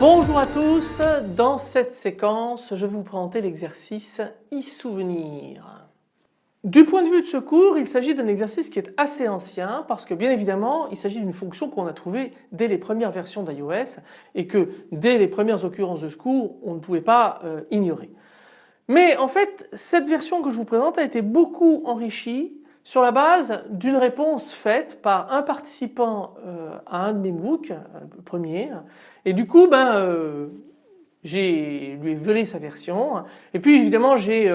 Bonjour à tous, dans cette séquence je vais vous présenter l'exercice e-souvenir. Du point de vue de ce cours, il s'agit d'un exercice qui est assez ancien parce que bien évidemment il s'agit d'une fonction qu'on a trouvée dès les premières versions d'iOS et que dès les premières occurrences de ce cours on ne pouvait pas euh, ignorer. Mais en fait cette version que je vous présente a été beaucoup enrichie sur la base d'une réponse faite par un participant euh, à un de mes MOOC, euh, le premier, et du coup ben, j'ai lui volé sa version et puis évidemment j'ai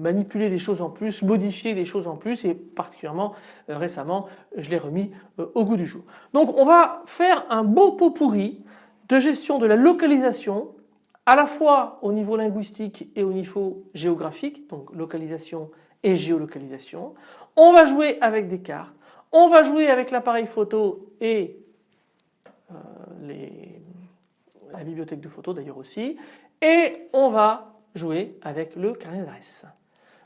manipuler des choses en plus, modifier des choses en plus et particulièrement euh, récemment je l'ai remis euh, au goût du jour. Donc on va faire un beau pot pourri de gestion de la localisation à la fois au niveau linguistique et au niveau géographique, donc localisation et géolocalisation. On va jouer avec des cartes, on va jouer avec l'appareil photo et euh, les, la bibliothèque de photos d'ailleurs aussi et on va jouer avec le carnet d'adresse.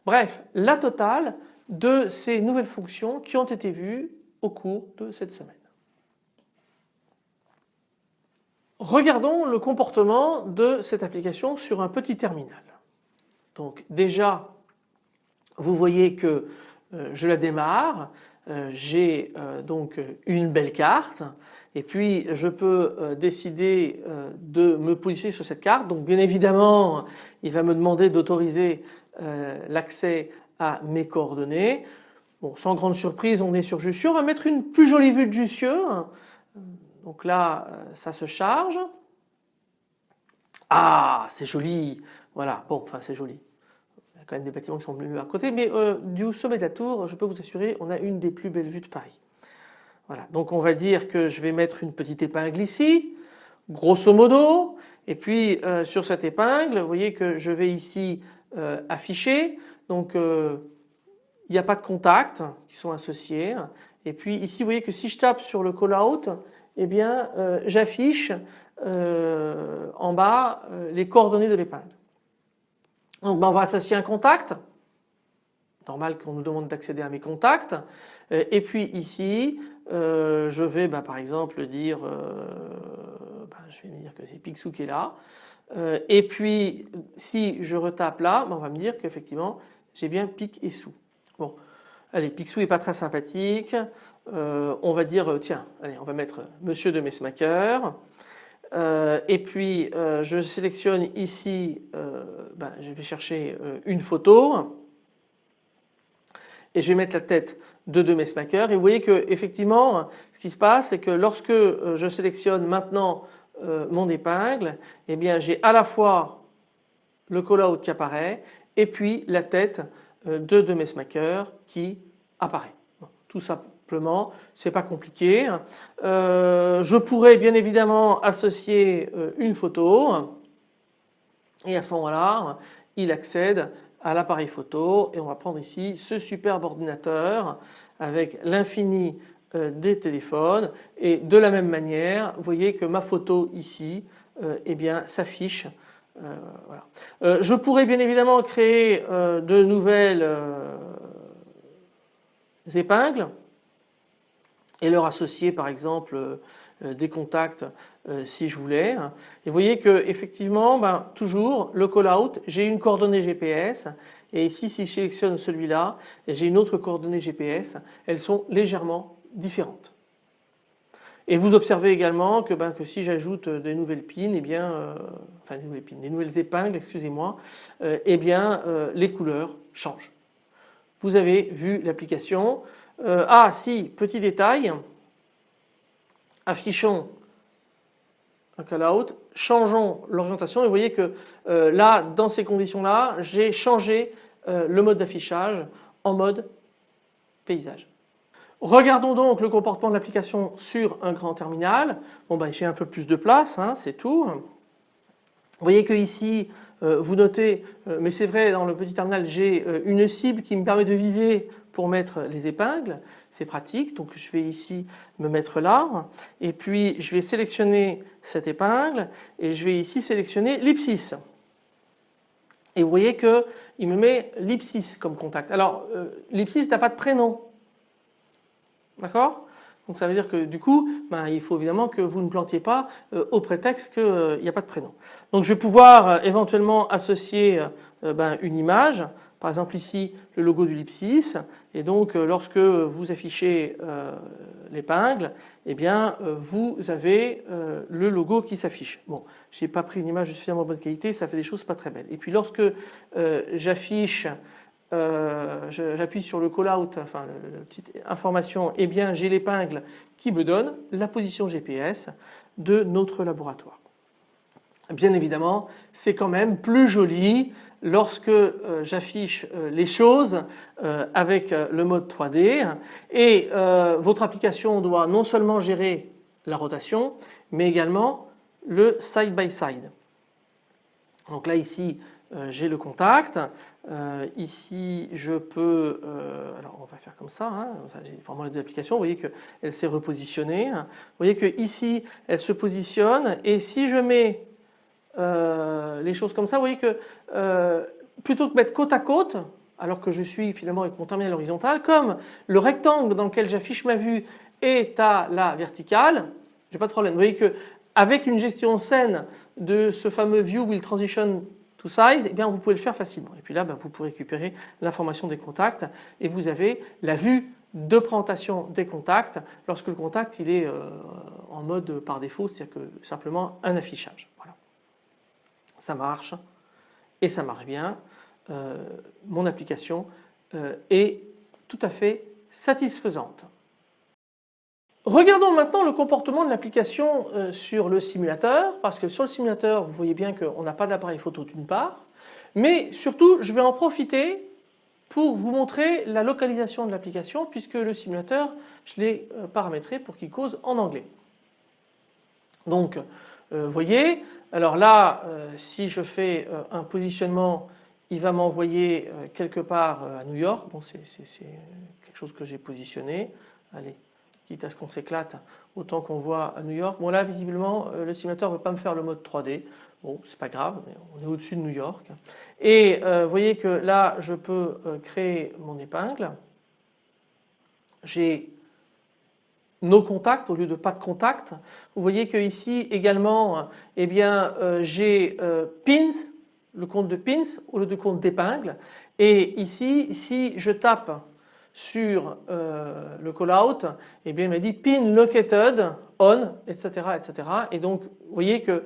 Bref, la totale de ces nouvelles fonctions qui ont été vues au cours de cette semaine. Regardons le comportement de cette application sur un petit terminal. Donc déjà, vous voyez que euh, je la démarre, euh, j'ai euh, donc une belle carte et puis je peux décider de me positionner sur cette carte. Donc bien évidemment, il va me demander d'autoriser l'accès à mes coordonnées. Bon, sans grande surprise, on est sur Jussieu. On va mettre une plus jolie vue de Jussieu. Donc là, euh, ça se charge. Ah, c'est joli. Voilà, bon, enfin c'est joli. Il y a quand même des bâtiments qui sont mieux à côté, mais euh, du sommet de la tour, je peux vous assurer, on a une des plus belles vues de Paris. Voilà, donc on va dire que je vais mettre une petite épingle ici, grosso modo, et puis sur cette épingle, vous voyez que je vais ici euh, affiché. Donc euh, il n'y a pas de contacts qui sont associés. Et puis ici vous voyez que si je tape sur le call out, eh bien euh, j'affiche en bas les coordonnées de l'épingle. Donc ben, on va associer un contact. Normal qu'on nous demande d'accéder à mes contacts. Et puis ici, je vais ben, par exemple dire, ben, je vais dire que c'est Picsou qui est là. Euh, et puis si je retape là, ben, on va me dire qu'effectivement j'ai bien pic et sous. Bon, allez, Picsou est pas très sympathique. Euh, on va dire tiens, allez, on va mettre Monsieur de Messmaker. Euh, et puis je sélectionne ici, ben, je vais chercher une photo et je vais mettre la tête de de Messmaker. Et vous voyez que effectivement, ce qui se passe, c'est que lorsque je sélectionne maintenant euh, mon épingle, eh bien j'ai à la fois le call-out qui apparaît et puis la tête euh, de de Messmaker qui apparaît. tout simplement, c'est pas compliqué. Euh, je pourrais bien évidemment associer une photo et à ce moment-là, il accède à l'appareil photo et on va prendre ici ce superbe ordinateur avec l'infini des téléphones. Et de la même manière vous voyez que ma photo ici euh, eh s'affiche euh, je pourrais bien évidemment créer de nouvelles épingles et leur associer par exemple des contacts si je voulais. Et vous voyez que effectivement ben, toujours le call out j'ai une coordonnée GPS et ici si je sélectionne celui-là j'ai une autre coordonnée GPS elles sont légèrement différentes. Et vous observez également que, ben, si j'ajoute des nouvelles pins, et eh euh, des nouvelles pins, des nouvelles épingles, excusez-moi, euh, eh euh, les couleurs changent. Vous avez vu l'application. ah si, petit détail, affichons un call-out, changeons l'orientation et vous voyez que là, dans ces conditions-là, j'ai changé le mode d'affichage en mode paysage. Regardons donc le comportement de l'application sur un grand terminal. Bon ben j'ai un peu plus de place, hein, c'est tout. Vous voyez que ici vous notez, mais c'est vrai dans le petit terminal j'ai une cible qui me permet de viser pour mettre les épingles, c'est pratique. Donc je vais ici me mettre là et puis je vais sélectionner cette épingle et je vais ici sélectionner l'ipsis. Et vous voyez qu'il me met l'ipsis comme contact. Alors euh, l'ipsis n'a pas de prénom. D'accord? Donc ça veut dire que du coup, ben, il faut évidemment que vous ne plantiez pas euh, au prétexte qu'il euh, n'y a pas de prénom. Donc je vais pouvoir éventuellement associer ben, une image par exemple ici le logo du Lipsis et donc euh, lorsque vous affichez euh, l'épingle eh bien euh, vous avez le logo qui s'affiche. Bon j'ai pas pris une image de suffisamment bonne qualité ça fait des choses pas très belles. Et puis lorsque j'affiche j'appuie sur le call out enfin la petite information eh bien j'ai l'épingle qui me donne la position GPS de notre laboratoire. Bien évidemment c'est quand même plus joli lorsque euh, j'affiche euh, les choses euh, avec le mode 3D et votre application doit non seulement gérer la rotation mais également le side by side. Donc là ici j'ai le contact, ici je peux, alors on va faire comme ça, hein, j'ai vraiment les deux applications, vous voyez qu'elle s'est repositionnée, vous voyez que ici elle se positionne et si je mets euh, les choses comme ça. Vous voyez que euh, plutôt que mettre côte à côte, alors que je suis finalement avec mon terminal horizontal, comme le rectangle dans lequel j'affiche ma vue est à la verticale, j'ai pas de problème. Vous voyez que avec une gestion saine de ce fameux view will transition size, eh bien vous pouvez le faire facilement. Et puis là, ben, vous pouvez récupérer l'information des contacts et vous avez la vue de présentation des contacts lorsque le contact il est euh, en mode par défaut, c'est-à-dire que simplement un affichage. Voilà ça marche et ça marche bien. Euh, mon application euh, est tout à fait satisfaisante. Regardons maintenant le comportement de l'application euh, sur le simulateur parce que sur le simulateur vous voyez bien qu'on n'a pas d'appareil photo d'une part mais surtout je vais en profiter pour vous montrer la localisation de l'application puisque le simulateur je l'ai paramétré pour qu'il cause en anglais. Donc vous voyez alors là, euh, si je fais euh, un positionnement, il va m'envoyer euh, quelque part à New York. Bon, c'est quelque chose que j'ai positionné. Allez, quitte à ce qu'on s'éclate, autant qu'on voit à New York. Bon là, visiblement, le simulateur ne veut pas me faire le mode 3D. Bon, c'est pas grave, on est au-dessus de New York. Et vous voyez que là, je peux créer mon épingle. J'ai nos contacts au lieu de pas de contact. Vous voyez que ici également eh bien euh, j'ai euh, pins, le compte de pins au lieu de compte d'épingle et ici si je tape sur euh, le callout eh bien il m'a dit pin located on etc etc et donc vous voyez que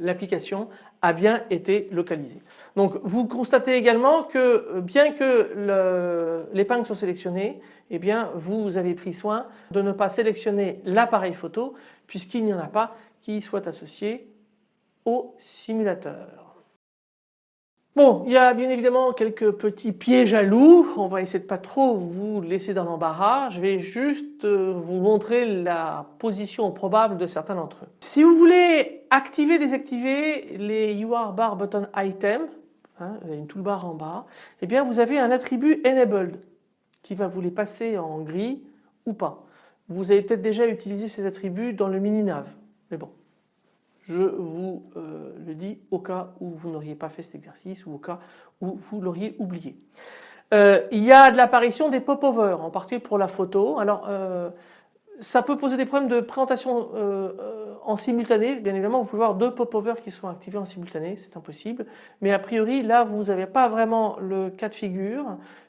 l'application a bien été localisée. Donc vous constatez également que bien que l'épingle soit sélectionnée eh bien vous avez pris soin de ne pas sélectionner l'appareil photo puisqu'il n'y en a pas qui soit associé au simulateur. Bon, il y a bien évidemment quelques petits pièges à loup. On va essayer de pas trop vous laisser dans l'embarras. Je vais juste euh, vous montrer la position probable de certains d'entre eux. Si vous voulez activer, désactiver les UR bar button item, hein, une toolbar en bas, eh bien vous avez un attribut enabled qui va vous les passer en gris ou pas. Vous avez peut-être déjà utilisé ces attributs dans le mini-nav, mais bon, je vous euh, le dis au cas où vous n'auriez pas fait cet exercice ou au cas où vous l'auriez oublié. Euh, il y a de l'apparition des pop-over, en particulier pour la photo. Alors, euh, ça peut poser des problèmes de présentation en simultané. Bien évidemment, vous pouvez voir deux pop-over qui sont activés en simultané, c'est impossible. Mais a priori, là, vous n'avez pas vraiment le cas de figure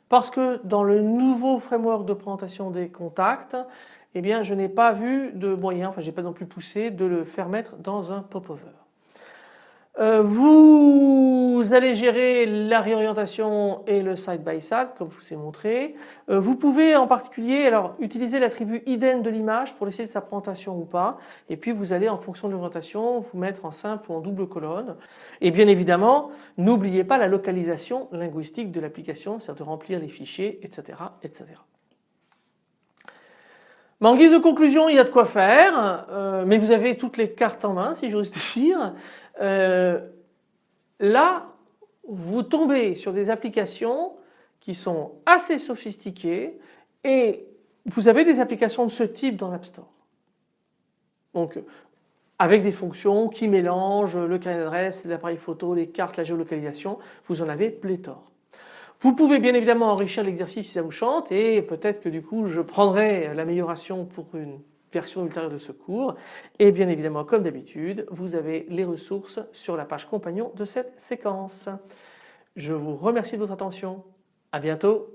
parce que dans le nouveau framework de présentation des contacts, eh bien je n'ai pas vu de moyen, enfin j'ai pas non plus poussé de le faire mettre dans un popover. Euh, vous allez gérer la réorientation et le side by side comme je vous ai montré. Euh, vous pouvez en particulier alors utiliser l'attribut ident de l'image pour essayer de sa présentation ou pas et puis vous allez en fonction de l'orientation vous mettre en simple ou en double colonne et bien évidemment n'oubliez pas la localisation linguistique de l'application c'est-à-dire de remplir les fichiers etc. etc. en guise de conclusion, il y a de quoi faire, euh, mais vous avez toutes les cartes en main si j'ose dire. Euh, là vous tombez sur des applications qui sont assez sophistiquées et vous avez des applications de ce type dans l'App Store. Donc avec des fonctions qui mélangent le carnet d'adresse, l'appareil photo, les cartes, la géolocalisation, vous en avez pléthore. Vous pouvez bien évidemment enrichir l'exercice si ça vous chante et peut-être que du coup je prendrai l'amélioration pour une version ultérieure de ce cours et bien évidemment comme d'habitude vous avez les ressources sur la page compagnon de cette séquence. Je vous remercie de votre attention, à bientôt.